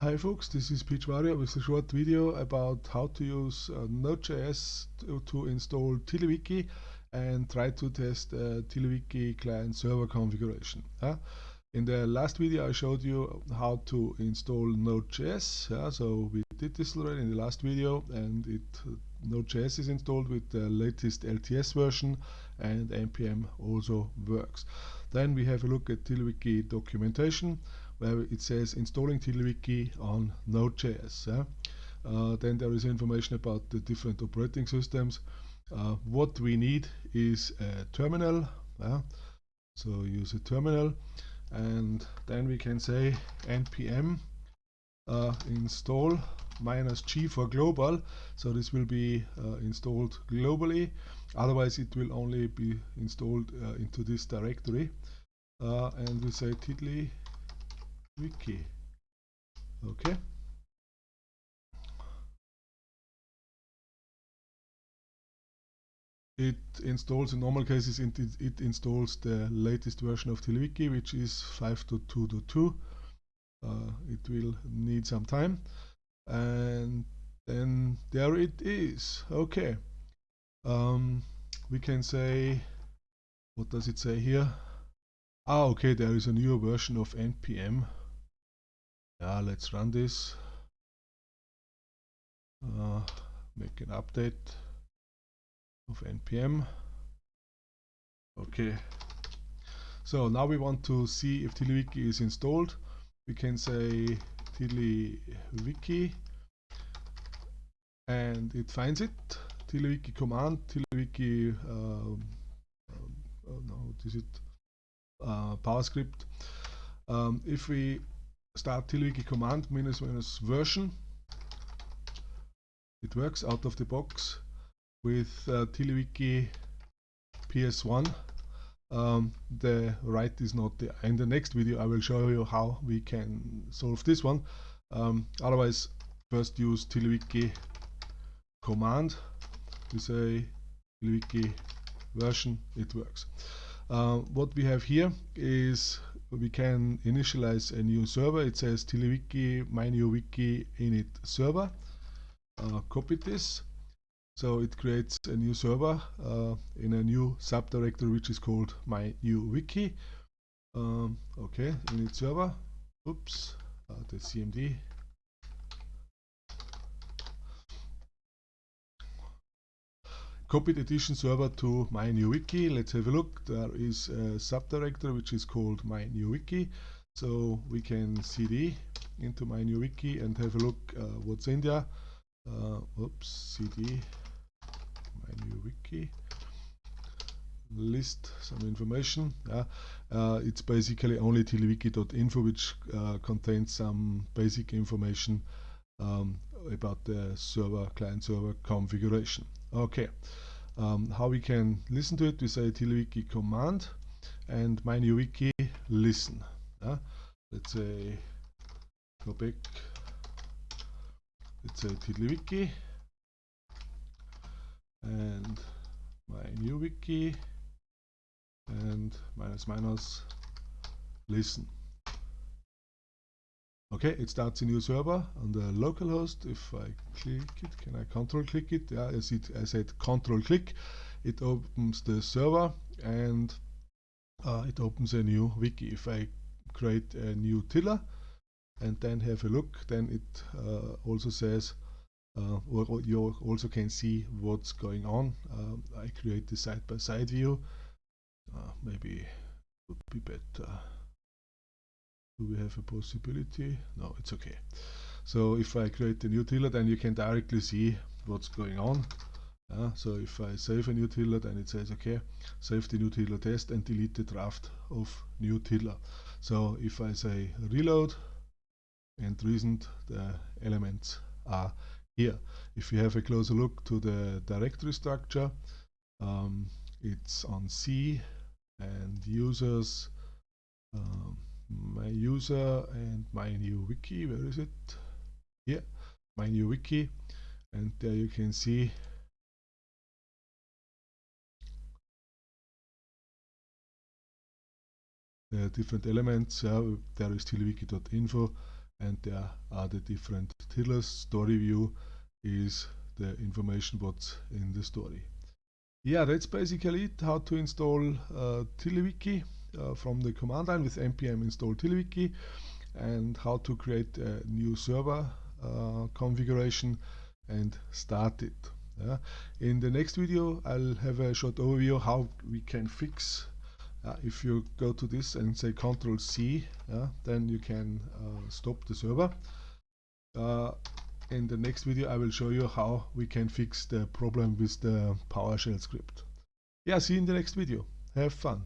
Hi folks, this is Peach Warrior with a short video about how to use uh, Node.js to, to, install TiddlyWiki and try to test uh, TiddlyWiki client server configuration. Uh, in the last video I showed you how to install Node.js, yeah, so we did this already in the last video and it uh, Node.js is installed with the latest LTS version and npm also works. Then we have a look at TiddlyWiki documentation where it says installing TiddlyWiki on Node.js. Yeah? Uh, then there is information about the different operating systems. Uh, what we need is a terminal. Yeah? So use a terminal and then we can say npm uh, install minus g for global so this will be uh, installed globally otherwise it will only be installed uh, into this directory uh, and we say tiddly wiki. Okay. It installs in normal cases it, it installs the latest version of TiddlyWiki which is 5.2.2 uh, it will need some time. And then there it is. Okay. Um, we can say what does it say here? Ah okay there is a newer version of npm yeah let's run this. Uh, make an update of npm okay. So now we want to see if TiddlyWiki is installed. We can say TiddlyWiki and it finds it. TiddlyWiki command TiddlyWiki um, uh, uh, no, what is it? Uh, PowerScript um, if we start TiddlyWiki command minus minus version. It works out of the box with uh, TiddlyWiki PS1. Um, the right is not there. In the next video I will show you how we can solve this one. Um, otherwise first use TiddlyWiki command. We say TiddlyWiki version, it works. Uh, what we have here is we can initialize a new server. It says TiddlyWiki, my new wiki init server. Uh, copy this. So it creates a new server uh, in a new subdirectory which is called mynewwiki. Um, okay, init server. Oops, uh, the CMD copied edition server to my new wiki. Let's have a look. There is a subdirectory which is called my new wiki. So we can cd into my new wiki and have a look uh, what's in there. Uh, oops, cd my new wiki list some information. Yeah. Uh, it's basically only tiddlywiki.info which uh, contains some basic information um, about the server client server configuration. Okay, um, how we can listen to it, we say TiddlyWiki command and my new wiki listen. Uh, let's say go back, let's say TiddlyWiki and my new wiki and minus minus listen. Okay, it starts a new server on the localhost. If I click it, can I control click it? Yeah, as it I said control click. It opens the server and uh, it opens a new wiki. If I create a new tiddler and then have a look, then it uh, also says uh, or you also can see what's going on. Uh, I create the side-by-side -side view. Uh, maybe would be better. Do we have a possibility? No, it's okay. So if I create a new tiddler, then you can directly see what's going on. Uh, so if I save a new tiddler, then it says, okay, save the new tiddler test and delete the draft of new tiddler. So if I say reload and recent, the elements are here. If you have a closer look to the directory structure, um, it's on C and users um, my user and my new wiki where is it here my new wiki and there you can see the different elements uh, there is tiddlywiki.info and there are the different tiddlers. Story view is the information what's in the story. Yeah, that's basically it, how to install uh, uh, from the command line with npm install TiddlyWiki and how to create a new server uh, configuration and start it. Yeah. In the next video I'll have a short overview how we can fix uh, if you go to this and say Control C yeah, then you can uh, stop the server. Uh, in the next video I will show you how we can fix the problem with the PowerShell script. Yeah, see you in the next video. Have fun.